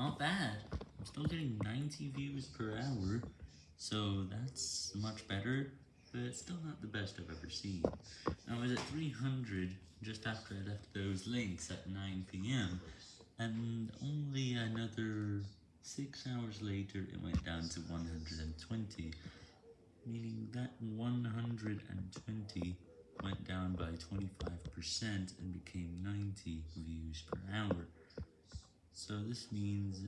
not bad. I'm still getting 90 views per hour, so that's much better, but still not the best I've ever seen. I was at 300 just after I left those links at 9pm, and only another 6 hours later it went down to 120, meaning that 120 went down by 25% and became 90 views per hour. So this means,